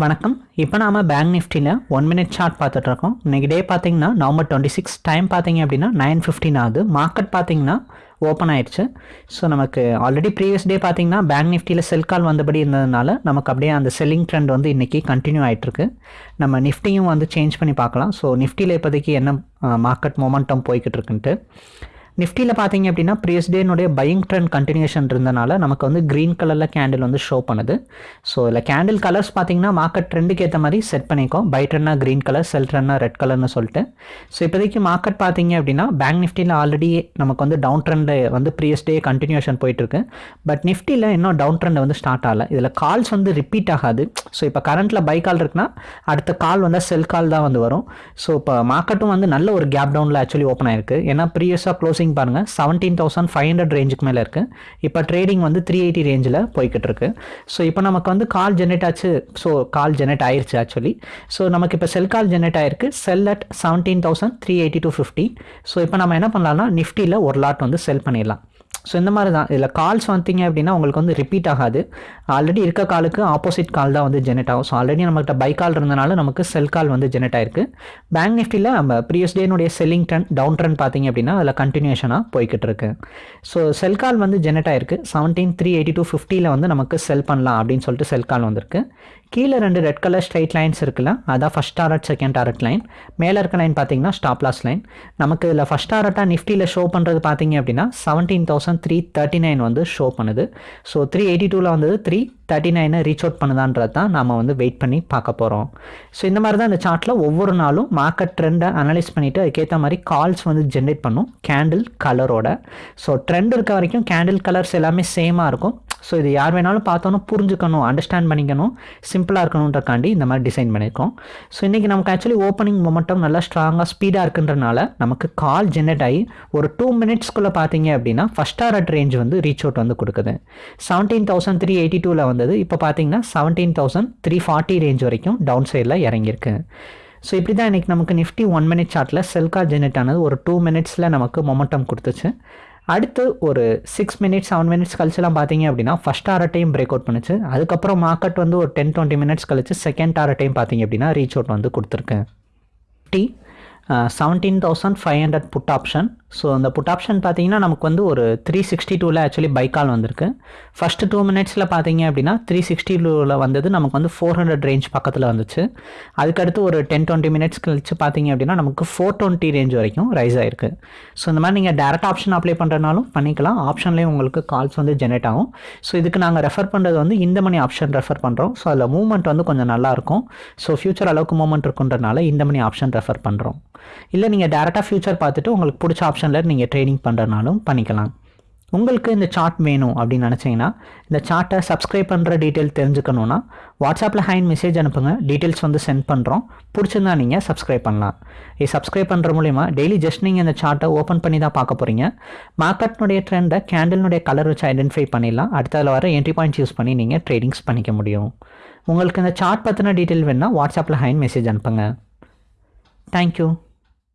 வணக்கம். இப்போ நாம பேங்க் நிஃப்டியில் ஒன் மினிட் சார்ட் பார்த்துட்டு இருக்கோம். இன்னைக்கு டே பார்த்தீங்கன்னா நவம்பர் டுவெண்ட்டி சிக்ஸ் டைம் பார்த்தீங்க அப்படின்னா நைன் ஃபிஃப்டின் ஆகுது. மார்க்கெட் பார்த்தீங்கன்னா ஓப்பன் ஆயிடுச்சு. ஸோ நமக்கு ஆல்ரெடி ப்ரீவியஸ் டே பார்த்தீங்கன்னா பேங்க் நிஃப்டியில் செல் கால் வந்தபடி இருந்ததுனால நமக்கு அப்படியே அந்த செல்லிங் ட்ரெண்ட் வந்து இன்றைக்கி கண்டினியூ ஆகிட்டுருக்கு நம்ம நிஃப்டியும் வந்து சேஞ்ச் பண்ணி பார்க்கலாம். ஸோ நிஃப்டியில் இப்போதைக்கு என்ன மார்க்கெட் மொமெண்டம் போய்கிட்டு இருக்குன்ட்டு. நிஃப்டியில் பார்த்தீங்க அப்படின்னா ப்ரீஸ் டேனுடைய பையிங் ட்ரெண்ட் கண்டினியூஷன் இருந்தனால நமக்கு வந்து க்ரீன் கலரில் கேண்டில் வந்து ஷோ பண்ணுது. ஸோ இதில் கேண்டில் கலர்ஸ் பார்த்தீங்கன்னா மார்க்கெட் ட்ரெண்டுக்கு ஏற்ற மாதிரி செட் பண்ணிக்கோம் பை ட்ரெண்டாக க்ரீன் கலர் செல் ட்ரெண்டாக ரெட் கலர்னு சொல்லிட்டு. ஸோ இப்போதைக்கு மார்க்கெட் பார்த்தீங்க அப்படின்னா பேங்க் நிஃப்டியில் ஆல்ரெடி நமக்கு வந்து டவுன் ட்ரெண்டு வந்து ப்ரீவியஸ் டே கண்டினியூஷன் போயிட்டுருக்கு. பட் நிஃப்டியில் இன்னும் டவுன் ட்ரெண்ட் வந்து ஸ்டார்ட் ஆகலை. இதில் கால்ஸ் வந்து ரிப்பீட் ஆகாது. ஸோ இப்போ கரண்ட்டில் பை கால் இருக்குன்னா அடுத்த கால் வந்து செல் கால் தான் வந்து வரும். ஸோ இப்போ மார்க்கெட்டும் வந்து நல்ல ஒரு கேப் டவுனில் ஆக்சுவலி ஓப்பன் ஆயிருக்கு. ஏன்னா ப்ரீவியஸாக க்ளோசிங் பாருங்கள் செவன்டீன் தௌசண்ட் ஃபைவ் ஹண்ட்ரட் ரேஞ்சுக்கு மேலே இருக்குது இப்போ ட்ரேடிங் வந்து த்ரீ எயிட்டி ரேஞ்சில் போய்கிட்டு இருக்கு. ஸோ இப்போ நமக்கு வந்து கால் ஜெனரேட் ஆச்சு. ஸோ கால் ஜெனரேட் ஆயிடுச்சு ஆக்சுவலி ஸோ நமக்கு இப்போ செல் கால் ஜெனரேட் ஆயிருக்கு. Sell at seventeen thousand three eighty two fifty so இப்போ நம்ம என்ன பண்ணலாம்னா நிஃப்டியில் ஒரு லாட் வந்து செல் பண்ணிடலாம். ஸோ இந்த மாதிரி தான் இதில் கால்ஸ் வந்தீங்க அப்படின்னா உங்களுக்கு வந்து ரிப்பீட் ஆகாது. ஆல்ரெடி இருக்க காலுக்கு ஆப்போசிட் கால் தான் வந்து ஜெனரேட் ஆகும். ஸோ ஆல்ரெடி நம்மகிட்ட பை கால் இருந்தனால நமக்கு செல் கால் வந்து ஜெனரேட் ஆயிருக்கு. பேங்க் நிஃப்டியில் நம்ம ப்ரீவியஸ் டேனுடைய செல்லிங் ட்ரெண்ட் டவுன் ட்ரெண்ட் பார்த்தீங்க அப்படின்னா அதில் கண்டினியூஷனாக போய்கிட்டு இருக்கு. ஸோ செல் கால் வந்து ஜெனரேட் ஆயிருக்கு. செவன்டீன் த்ரீ எயிட்டி டூ ஃபிஃப்டியில் வந்து நமக்கு செல் பண்ணலாம் அப்படின்னு சொல்லிட்டு செல் கால் வந்திருக்கு. கீழே ரெண்டு ரெட் கலர் ஸ்ட்ரைட் லைன்ஸ் இருக்குல்ல அதான் first target second target line மேலே இருக்க லைன் பார்த்தீங்கன்னா ஸ்டாப்லாஸ் லைன் நமக்கு இதில் ஃபஸ்ட் டாரட்டாக நிஃப்டியில் ஷோ பண்ணுறது பார்த்தீங்க அப்படின்னா seventeen thousand three thirty nine வந்து ஷோ பண்ணுது. ஸோ த்ரீ எயிட்டி டூவில் வந்தது த்ரீ தேர்ட்டி நைனை ரீச் அவுட் பண்ணுதான்றது தான் நம்ம வந்து வெயிட் பண்ணி பார்க்க போகிறோம் ஸோ இந்த மாதிரி தான் இந்த சார்ட்டில் ஒவ்வொரு நாளும் மார்க்கெட் ட்ரெண்டை அனலைஸ் பண்ணிவிட்டு அதுக்கேற்ற மாதிரி கால்ஸ் வந்து ஜென்ரேட் பண்ணும். கேண்டில் கலரோட ஸோ ட்ரெண்ட் இருக்க வரைக்கும் கேண்டில் கலர்ஸ் எல்லாமே சேமாக இருக்கும். ஸோ இது யார் வேணாலும் பார்த்தோன்னு புரிஞ்சுக்கணும் அண்டர்ஸ்டாண்ட் பண்ணிக்கணும் சிம்பிளாக இருக்கணுன்றக்காண்டி இந்த மாதிரி டிசைன் பண்ணியிருக்கோம். ஸோ இன்றைக்கி நமக்கு ஆக்சுவலி ஓப்பனிங் மொமெண்டம் நல்லா ஸ்ட்ராங்காக ஸ்பீடாக இருக்குன்றனால நமக்கு கால் ஜென்ரேட் ஆகி ஒரு டூ மினிட்ஸ்க்குள்ளே பார்த்தீங்க அப்படின்னா ஃபஸ்ட் ஆர்ட் ரேஞ்ச் வந்து ரீச் அவுட் வந்து கொடுக்குது. செவன்டீன் தௌசண்ட் த்ரீ எயிட்டி டூவில் வந்தது இப்போ பார்த்தீங்கன்னா seventeen thousand three forty range வரைக்கும் டவுன் சைடில் இறங்கியிருக்கு. ஸோ இப்படி தான் இன்றைக்கி நமக்கு நிஃப்டி ஒன் மினிட் சார்ட்டில் செல்கா ஜெனரேட் ஆனது ஒரு டூ மினிட்ஸில் நமக்கு மொமெண்டம் கொடுத்துச்சு. அடுத்து ஒரு சிக்ஸ் மினிட்ஸ் செவன் மினிட்ஸ் கழிச்சுலாம் பார்த்தீங்க அப்படின்னா ஃபஸ்ட் டைம் பிரேக் அவுட் பண்ணுச்சு. அதுக்கப்புறம் மார்க்கெட் வந்து ஒரு டென் டுவெண்ட்டி மினிட்ஸ் கழிச்சு செகண்ட் டைம் பார்த்தீங்க அப்படின்னா ரீச் அவுட் வந்து கொடுத்துருக்கேன் D seventeen thousand five hundred put option so அந்த புட் ஆப்ஷன் பார்த்தீங்கன்னா நமக்கு வந்து ஒரு த்ரீ சிக்ஸ்டி டூவில் ஆக்சுவலி பைக்கால் வந்திருக்கு. ஃபஸ்ட்டு டூ மினிட்ஸில் பார்த்தீங்க அப்படின்னா த்ரீ சிக்ஸ்டி டூவில் வந்தது நமக்கு வந்து ஃபோர் ஹண்ட்ரட் ரேஞ்ச் பக்கத்தில் வந்துச்சு. அதுக்கடுத்து ஒரு டென் டுவெண்ட்டி மினிட்ஸ் கழிச்சு பார்த்தீங்க அப்படின்னா நமக்கு ஃபோர் டுவெண்ட்டி ரேஞ்ச் வரைக்கும் ரைஸ் ஆயிருக்கு. ஸோ இந்த மாதிரி நீங்கள் டேரக்ட் ஆப்ஷன் அப்ளை பண்ணுறதுனாலும் பண்ணிக்கலாம். ஆப்ஷன்லேயும் உங்களுக்கு கால்ஸ் வந்து ஜெனரேட் ஆகும். ஸோ இதுக்கு நாங்கள் ரெஃபர் பண்ணுறது வந்து இந்த மணி ஆப்ஷன் ரெஃபர் பண்ணுறோம் ஸோ அதில் மூவ்மெண்ட் வந்து கொஞ்சம் நல்லாயிருக்கும் ஸோ ஃபியூச்சர் அளவுக்கு மூவ்மெண்ட் இருக்குன்றனால இந்த மணி ஆப்ஷன் ரெஃபர் பண்ணுறோம் இல்லை நீங்கள் டேரெக்டாக ஃபியூச்சர் பார்த்துட்டு உங்களுக்கு பிடிச்ச ஆப்ஷன் ஆப்ஷனில் நீங்கள் ட்ரேடிங் பண்ணுறனாலும் பண்ணிக்கலாம். உங்களுக்கு இந்த சார்ட் வேணும் அப்படின்னு நினச்சிங்கன்னா இந்த சார்ட்டை சப்ஸ்கிரைப் பண்ணுற டீட்டெயில் தெரிஞ்சுக்கணுன்னா வாட்ஸ்அப்பில் ஹைன் மெசேஜ் அனுப்புங்க. டீட்டெயில்ஸ் வந்து சென்ட் பண்ணுறோம் பிடிச்சிருந்தா நீங்கள் சப்ஸ்கிரைப் பண்ணலாம். இது சப்ஸ்கிரைப் பண்ணுற மூலிமா டெய்லி ஜஸ்ட் நீங்கள் இந்த சார்ட்டை ஓப்பன் பண்ணி தான் பார்க்க போகிறீங்க மார்க்கெட்னுடைய ட்ரெண்டை கேண்டில்னுடைய கலர் வச்சு ஐடென்டிஃபை பண்ணிடலாம். அடுத்ததில் வர என்ட்ரி பாயிண்ட்ஸ் யூஸ் பண்ணி நீங்கள் ட்ரேடிங்ஸ் பண்ணிக்க முடியும். உங்களுக்கு இந்த சார்ட் பற்றின டீட்டெயில் வேணுன்னா வாட்ஸ்அப்பில் ஹைன் மெசேஜ் அனுப்புங்க. தேங்க்யூ